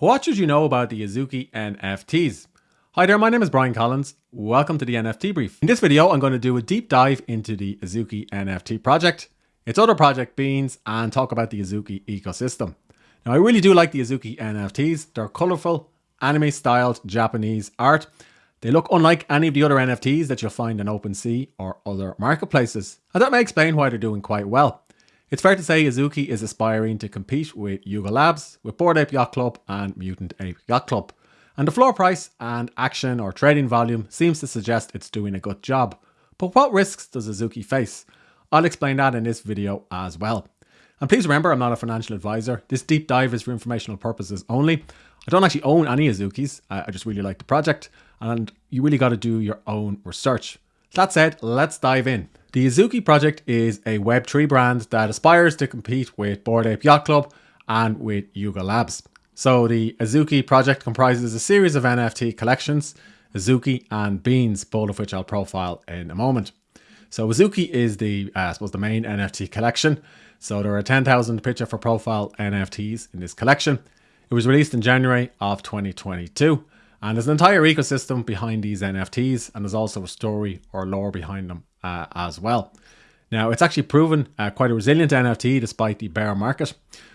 What should you know about the Azuki NFTs? Hi there, my name is Brian Collins. Welcome to the NFT Brief. In this video, I'm going to do a deep dive into the Azuki NFT project, its other project Beans, and talk about the Azuki ecosystem. Now, I really do like the Azuki NFTs. They're colorful, anime styled Japanese art. They look unlike any of the other NFTs that you'll find in OpenSea or other marketplaces. And that may explain why they're doing quite well. It's fair to say Azuki is aspiring to compete with Yuga Labs, with Bored Ape Yacht Club and Mutant Ape Yacht Club. And the floor price and action or trading volume seems to suggest it's doing a good job. But what risks does Azuki face? I'll explain that in this video as well. And please remember, I'm not a financial advisor. This deep dive is for informational purposes only. I don't actually own any Azukis. I just really like the project and you really got to do your own research. That said, let's dive in. The Azuki project is a Web3 brand that aspires to compete with Bored Ape Yacht Club and with Yuga Labs. So the Azuki project comprises a series of NFT collections, Azuki and Beans, both of which I'll profile in a moment. So Azuki is the, uh, I suppose, the main NFT collection. So there are 10,000 picture for profile NFTs in this collection. It was released in January of 2022 and there's an entire ecosystem behind these NFTs, and there's also a story or lore behind them uh, as well. Now, it's actually proven uh, quite a resilient NFT despite the bear market.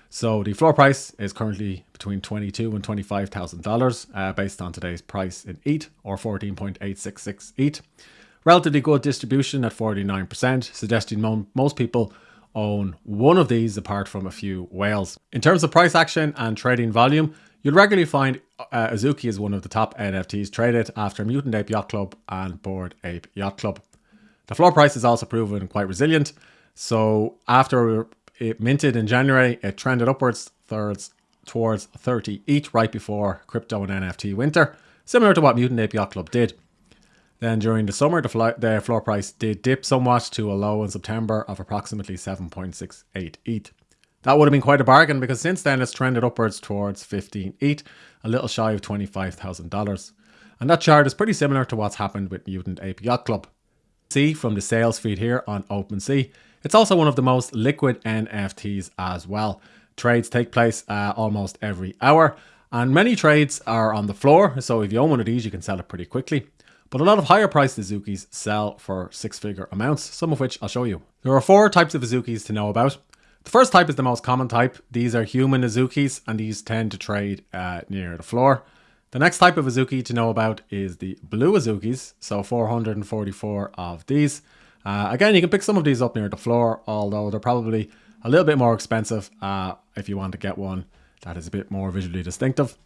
So the floor price is currently between twenty-two and twenty-five thousand uh, dollars, based on today's price in ETH or fourteen point eight six six ETH. Relatively good distribution at forty-nine percent, suggesting mo most people own one of these apart from a few whales. In terms of price action and trading volume, You'll regularly find uh, Azuki is one of the top NFTs traded after Mutant Ape Yacht Club and Bored Ape Yacht Club. The floor price has also proven quite resilient. So after it minted in January, it trended upwards thirds towards 30 ETH right before crypto and NFT winter, similar to what Mutant Ape Yacht Club did. Then during the summer, the, the floor price did dip somewhat to a low in September of approximately 7.68 ETH. That would have been quite a bargain because since then it's trended upwards towards 15 ETH, a little shy of $25,000. And that chart is pretty similar to what's happened with Mutant Ape Yacht Club. See from the sales feed here on OpenSea, it's also one of the most liquid NFTs as well. Trades take place uh, almost every hour and many trades are on the floor. So if you own one of these, you can sell it pretty quickly. But a lot of higher priced Azukis sell for six figure amounts, some of which I'll show you. There are four types of Azukis to know about. The first type is the most common type. These are human Azukis and these tend to trade uh, near the floor. The next type of Azuki to know about is the blue Azukis, so 444 of these. Uh, again, you can pick some of these up near the floor, although they're probably a little bit more expensive uh, if you want to get one that is a bit more visually distinctive.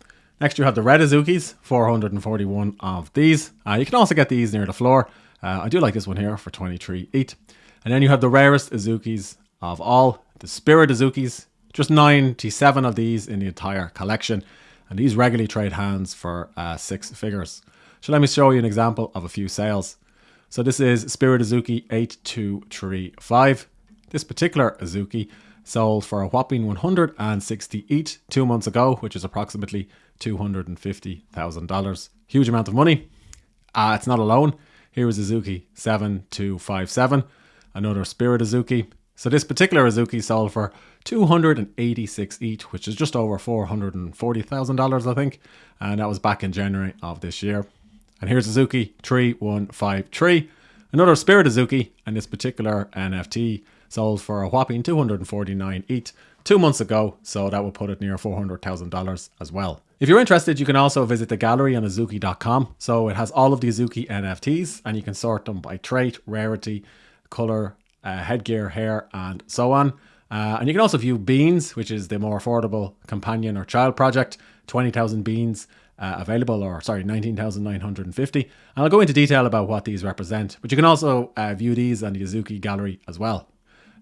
Next, you have the red Azukis, 441 of these. Uh, you can also get these near the floor. Uh, I do like this one here for 23 ETH. And then you have the rarest Azukis of all, the Spirit Azukis, just 97 of these in the entire collection. And these regularly trade hands for uh, six figures. So let me show you an example of a few sales. So this is Spirit Azuki 8235. This particular Azuki sold for a whopping 160 ETH two months ago, which is approximately $250,000. Huge amount of money. Uh, it's not alone. Here is Azuki 7257, another Spirit Azuki so this particular Azuki sold for 286 ETH, which is just over $440,000, I think. And that was back in January of this year. And here's Azuki 3153, another Spirit Azuki, and this particular NFT sold for a whopping 249 ETH two months ago, so that will put it near $400,000 as well. If you're interested, you can also visit the gallery on azuki.com. So it has all of the Azuki NFTs and you can sort them by trait, rarity, color, uh, headgear, hair, and so on. Uh, and you can also view Beans, which is the more affordable companion or child project. 20,000 beans uh, available, or sorry, 19,950. And I'll go into detail about what these represent. But you can also uh, view these on the Azuki gallery as well.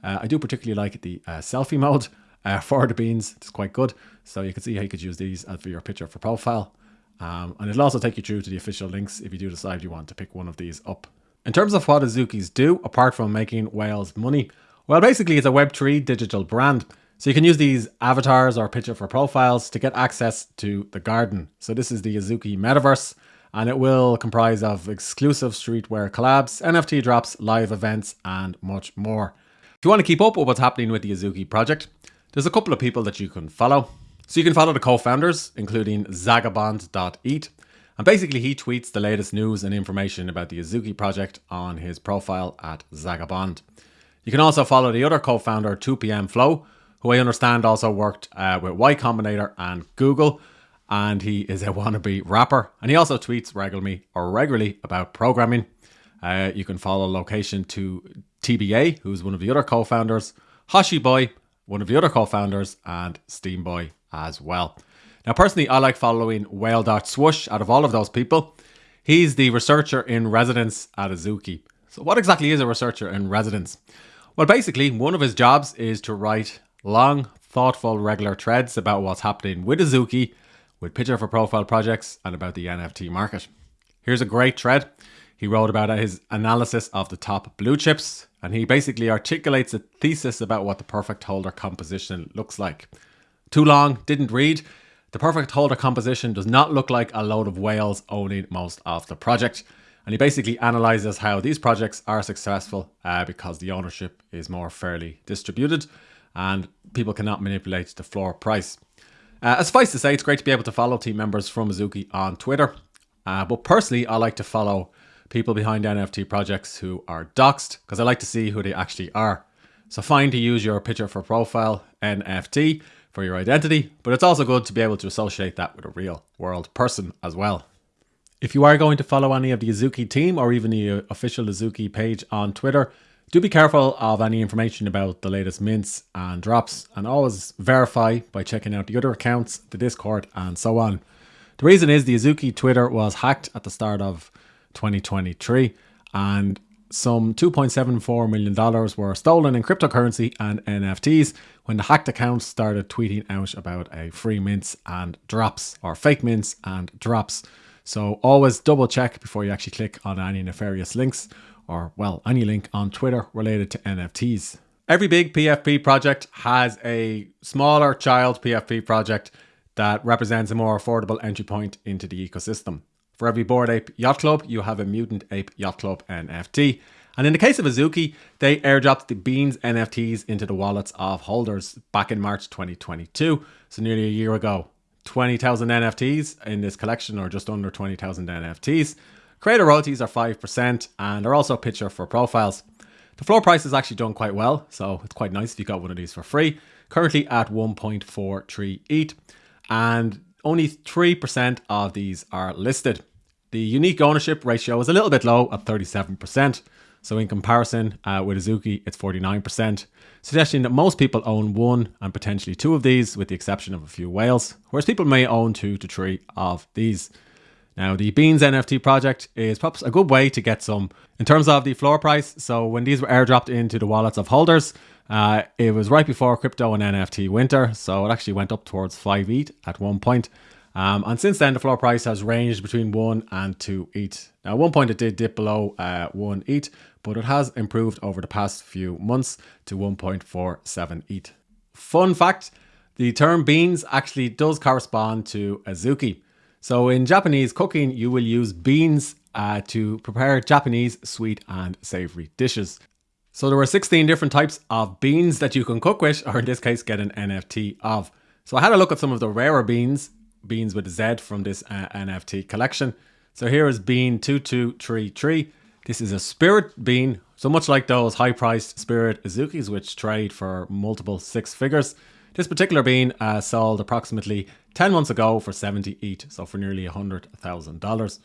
Uh, I do particularly like the uh, selfie mode for the beans. It's quite good. So you can see how you could use these for your picture for profile. Um, and it'll also take you through to the official links if you do decide you want to pick one of these up. In terms of what Azukis do, apart from making whales money, well, basically it's a Web3 digital brand. So you can use these avatars or picture for profiles to get access to the garden. So this is the Azuki Metaverse, and it will comprise of exclusive streetwear collabs, NFT drops, live events, and much more. If you want to keep up with what's happening with the Azuki project, there's a couple of people that you can follow. So you can follow the co-founders, including Zagabond.eth. And basically he tweets the latest news and information about the Azuki project on his profile at Zagabond. You can also follow the other co-founder, 2PM Flow, who I understand also worked uh, with Y Combinator and Google, and he is a wannabe rapper. And he also tweets regularly or regularly about programming. Uh, you can follow location to TBA, who's one of the other co-founders, Hoshi Boy, one of the other co-founders, and Steam Boy as well. Now, personally, I like following Whale.swoosh out of all of those people. He's the researcher in residence at Azuki. So, what exactly is a researcher in residence? Well, basically, one of his jobs is to write long, thoughtful, regular threads about what's happening with Azuki, with picture for profile projects, and about the NFT market. Here's a great thread. He wrote about his analysis of the top blue chips, and he basically articulates a thesis about what the perfect holder composition looks like. Too long, didn't read. The perfect holder composition does not look like a load of whales owning most of the project. And he basically analyzes how these projects are successful uh, because the ownership is more fairly distributed and people cannot manipulate the floor price. Uh, suffice to say, it's great to be able to follow team members from Azuki on Twitter. Uh, but personally, I like to follow people behind NFT projects who are doxed because I like to see who they actually are. So fine to use your picture for profile NFT for your identity, but it's also good to be able to associate that with a real world person as well. If you are going to follow any of the Azuki team or even the uh, official Azuki page on Twitter, do be careful of any information about the latest mints and drops and always verify by checking out the other accounts, the Discord and so on. The reason is the Azuki Twitter was hacked at the start of 2023 and some $2.74 million were stolen in cryptocurrency and NFTs when the hacked accounts started tweeting out about a free mints and drops or fake mints and drops. So always double check before you actually click on any nefarious links or, well, any link on Twitter related to NFTs. Every big PFP project has a smaller child PFP project that represents a more affordable entry point into the ecosystem. For every Bored Ape Yacht Club, you have a Mutant Ape Yacht Club NFT. And in the case of Azuki, they airdropped the Beans NFTs into the wallets of holders back in March 2022, so nearly a year ago. 20,000 NFTs in this collection, or just under 20,000 NFTs. Creator royalties are 5% and are also picture for profiles. The floor price has actually done quite well, so it's quite nice if you got one of these for free. Currently at 1.43 ETH, and only 3% of these are listed. The unique ownership ratio is a little bit low at 37%. So in comparison uh, with Azuki, it's 49%, suggesting that most people own one and potentially two of these, with the exception of a few whales, whereas people may own two to three of these. Now, the Beans NFT project is perhaps a good way to get some in terms of the floor price. So, when these were airdropped into the wallets of holders, uh, it was right before crypto and NFT winter, so it actually went up towards 5 ETH at one point. Um, and since then, the floor price has ranged between 1 and 2 ETH. Now, at one point, it did dip below uh, 1 ETH, but it has improved over the past few months to 1.47 ETH. Fun fact the term beans actually does correspond to azuki. So, in Japanese cooking, you will use beans uh, to prepare Japanese sweet and savory dishes. So, there are 16 different types of beans that you can cook with, or in this case, get an NFT of. So, I had a look at some of the rarer beans beans with Z from this uh, NFT collection. So here is bean 2233. This is a spirit bean, so much like those high priced spirit Azukis, which trade for multiple six figures. This particular bean uh, sold approximately 10 months ago for 70 ETH, so for nearly $100,000.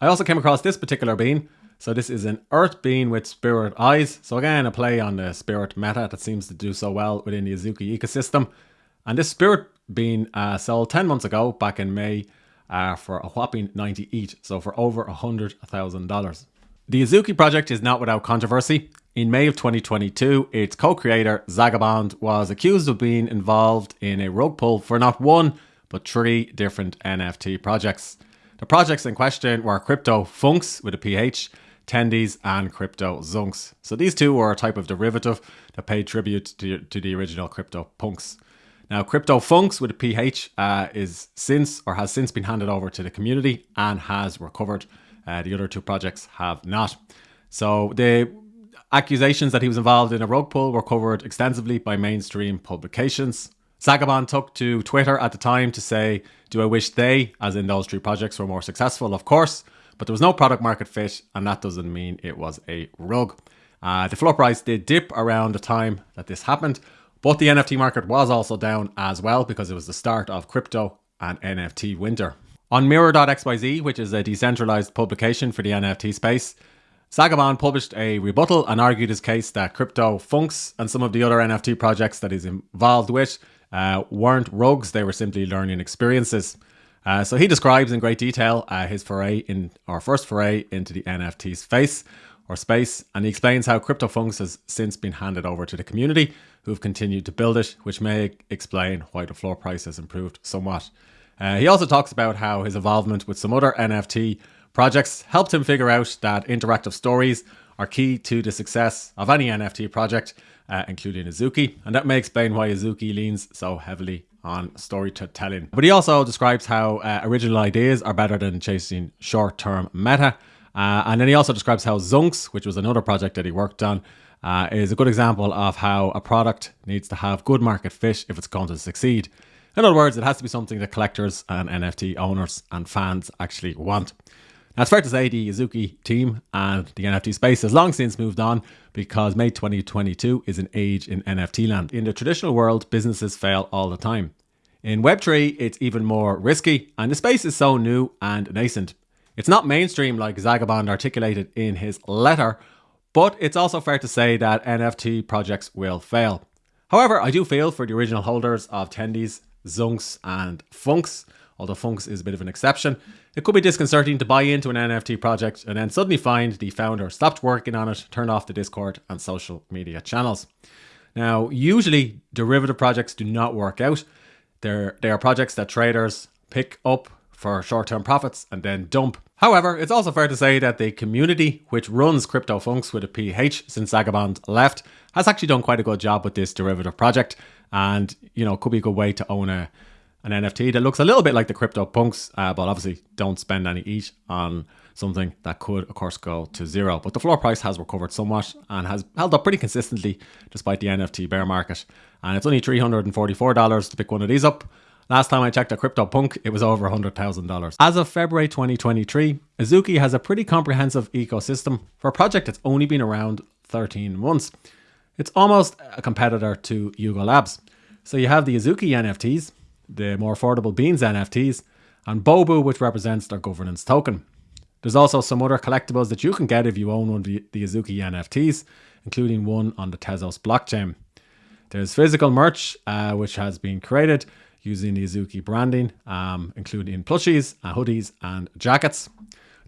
I also came across this particular bean. So this is an earth bean with spirit eyes. So again, a play on the spirit meta that seems to do so well within the Azuki ecosystem. And this spirit bean uh, sold 10 months ago, back in May, uh, for a whopping 90 ETH. so for over $100,000. The Azuki project is not without controversy. In May of 2022, its co-creator, Zagabond, was accused of being involved in a rug pull for not one, but three different NFT projects. The projects in question were Crypto Funks with a PH, Tendies, and Crypto Zunks. So these two were a type of derivative that paid tribute to, to the original Crypto Punks. Now, Crypto Funks with a PH uh, is since or has since been handed over to the community and has recovered. Uh, the other two projects have not. So the accusations that he was involved in a rug pull were covered extensively by mainstream publications. Zagabond took to Twitter at the time to say, Do I wish they, as in those three projects, were more successful? Of course, but there was no product market fit, and that doesn't mean it was a rug. Uh, the floor price did dip around the time that this happened, but the NFT market was also down as well because it was the start of crypto and NFT winter. On Mirror.xyz, which is a decentralized publication for the NFT space, Zagabond published a rebuttal and argued his case that crypto funks and some of the other NFT projects that he's involved with uh, weren't rugs, they were simply learning experiences. Uh, so he describes in great detail uh, his foray in, or first foray into the NFT space or space, and he explains how CryptoFunks has since been handed over to the community who've continued to build it, which may explain why the floor price has improved somewhat. Uh, he also talks about how his involvement with some other NFT projects helped him figure out that interactive stories are key to the success of any NFT project, uh, including Azuki, and that may explain why Azuki leans so heavily on storytelling. But he also describes how uh, original ideas are better than chasing short term meta. Uh, and then he also describes how Zunks, which was another project that he worked on, uh, is a good example of how a product needs to have good market fit if it's going to succeed. In other words, it has to be something that collectors and NFT owners and fans actually want. Now, it's fair to say the Azuki team and the NFT space has long since moved on because May 2022 is an age in NFT land. In the traditional world, businesses fail all the time. In Web3, it's even more risky, and the space is so new and nascent. It's not mainstream like Zagabond articulated in his letter, but it's also fair to say that NFT projects will fail. However, I do feel for the original holders of Tendies Zunks, and Funks, although Funks is a bit of an exception. It could be disconcerting to buy into an NFT project and then suddenly find the founder stopped working on it, turned off the Discord and social media channels. Now, usually derivative projects do not work out. They're, they are projects that traders pick up for short term profits and then dump. However, it's also fair to say that the community, which runs CryptoFunks with a PH since Zagabond left, has actually done quite a good job with this derivative project and you know could be a good way to own a an NFT that looks a little bit like the crypto punks, uh, but obviously don't spend any ETH on something that could, of course, go to zero. But the floor price has recovered somewhat and has held up pretty consistently despite the NFT bear market. And it's only $344 to pick one of these up. Last time I checked a CryptoPunk, it was over $100,000. As of February 2023, Azuki has a pretty comprehensive ecosystem for a project that's only been around 13 months. It's almost a competitor to Yuga Labs. So you have the Azuki NFTs, the more affordable Beans NFTs, and Bobu, which represents their governance token. There's also some other collectibles that you can get if you own one of the, Azuki NFTs, including one on the Tezos blockchain. There's physical merch, uh, which has been created using the Azuki branding, um, including plushies, uh, hoodies, and jackets.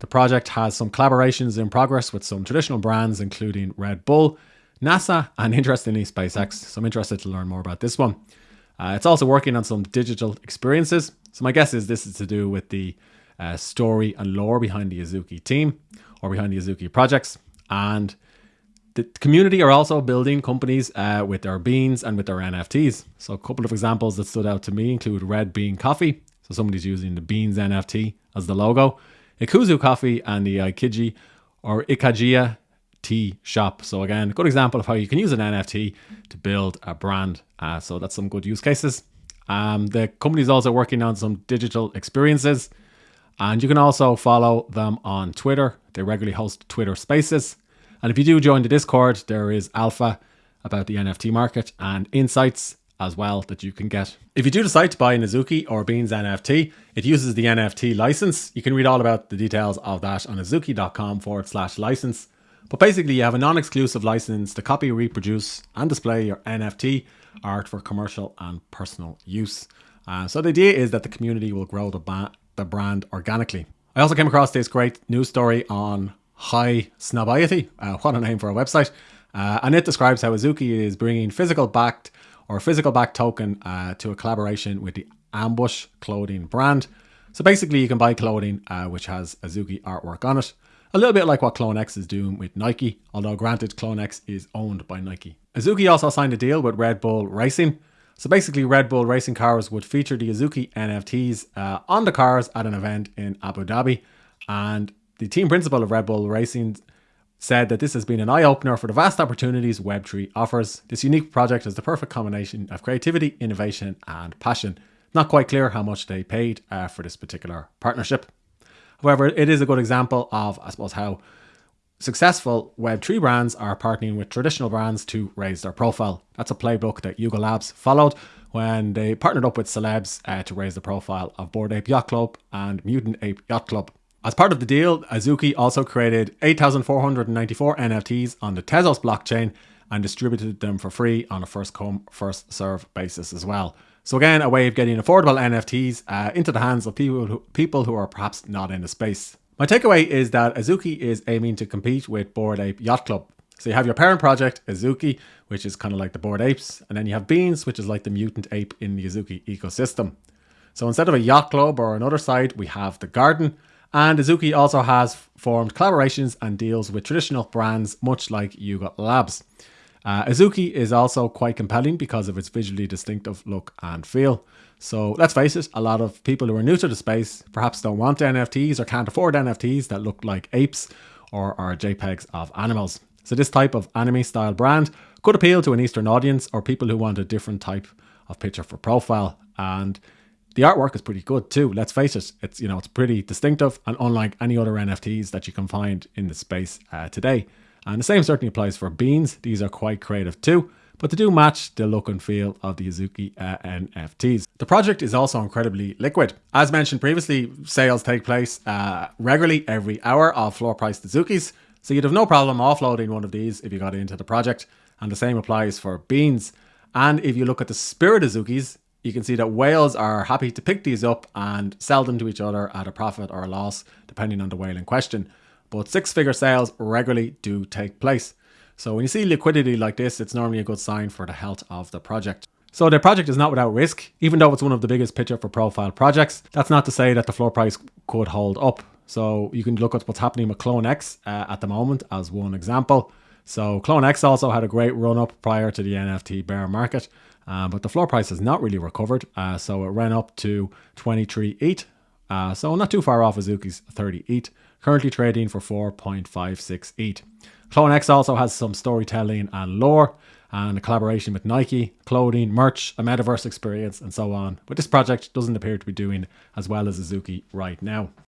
The project has some collaborations in progress with some traditional brands, including Red Bull, NASA, and interestingly, SpaceX. So I'm interested to learn more about this one. Uh, it's also working on some digital experiences. So my guess is this is to do with the uh, story and lore behind the Azuki team or behind the Azuki projects. And the community are also building companies uh, with their beans and with their NFTs. So a couple of examples that stood out to me include Red Bean Coffee. So somebody's using the Beans NFT as the logo. Ikuzu Coffee and the Ikiji or Ikagia NFT shop. So again, good example of how you can use an NFT to build a brand. Uh, so that's some good use cases. Um, the company is also working on some digital experiences, and you can also follow them on Twitter. They regularly host Twitter Spaces, and if you do join the Discord, there is alpha about the NFT market and insights as well that you can get. If you do decide to buy an Azuki or Beans NFT, it uses the NFT license. You can read all about the details of that on azuki.com forward slash license. But basically, you have a non exclusive license to copy, reproduce, and display your NFT art for commercial and personal use. Uh, so the idea is that the community will grow the, the brand organically. I also came across this great news story on Highsnobiety. Uh, what a name for a website. Uh, and it describes how Azuki is bringing physical backed or physical backed token uh, to a collaboration with the Ambush clothing brand. So basically, you can buy clothing uh, which has Azuki artwork on it. A little bit like what CloneX is doing with Nike, although granted, CloneX is owned by Nike. Azuki also signed a deal with Red Bull Racing. So basically, Red Bull racing cars would feature the Azuki NFTs uh, on the cars at an event in Abu Dhabi. And the team principal of Red Bull Racing said that this has been an eye opener for the vast opportunities Web3 offers. This unique project is the perfect combination of creativity, innovation, and passion. Not quite clear how much they paid uh, for this particular partnership. However, it is a good example of, I suppose, how successful Web3 brands are partnering with traditional brands to raise their profile. That's a playbook that Yuga Labs followed when they partnered up with celebs uh, to raise the profile of Bored Ape Yacht Club and Mutant Ape Yacht Club. As part of the deal, Azuki also created 8,494 NFTs on the Tezos blockchain and distributed them for free on a first come, first serve basis as well. So again, a way of getting affordable NFTs uh, into the hands of people who, people who are perhaps not in the space. My takeaway is that Azuki is aiming to compete with Bored Ape Yacht Club. So you have your parent project, Azuki, which is kind of like the Bored Apes, and then you have Beans, which is like the mutant ape in the Azuki ecosystem. So instead of a yacht club or another site, we have the garden. And Azuki also has formed collaborations and deals with traditional brands, much like Yuga Labs. Uh, Azuki is also quite compelling because of its visually distinctive look and feel. So let's face it, a lot of people who are new to the space perhaps don't want NFTs or can't afford NFTs that look like apes or are JPEGs of animals. So this type of anime style brand could appeal to an Eastern audience or people who want a different type of picture for profile. And the artwork is pretty good too. Let's face it, it's you know it's pretty distinctive and unlike any other NFTs that you can find in the space uh, today. And the same certainly applies for beans. These are quite creative too, but they do match the look and feel of the Azuki uh, NFTs. The project is also incredibly liquid. As mentioned previously, sales take place uh, regularly every hour of floor price Azukis, so you'd have no problem offloading one of these if you got into the project. And the same applies for beans. And if you look at the spirit Azukis, you can see that whales are happy to pick these up and sell them to each other at a profit or a loss, depending on the whale in question but six figure sales regularly do take place. So when you see liquidity like this, it's normally a good sign for the health of the project. So the project is not without risk, even though it's one of the biggest picture for profile projects. That's not to say that the floor price could hold up. So you can look at what's happening with Clone X uh, at the moment as one example. So Clone X also had a great run up prior to the NFT bear market, uh, but the floor price has not really recovered. Uh, so it ran up to 23 ETH. Uh, so not too far off Azuki's 30 ETH currently trading for 4.56 ETH. Clone X also has some storytelling and lore and a collaboration with Nike, clothing, merch, a metaverse experience, and so on. But this project doesn't appear to be doing as well as Azuki right now.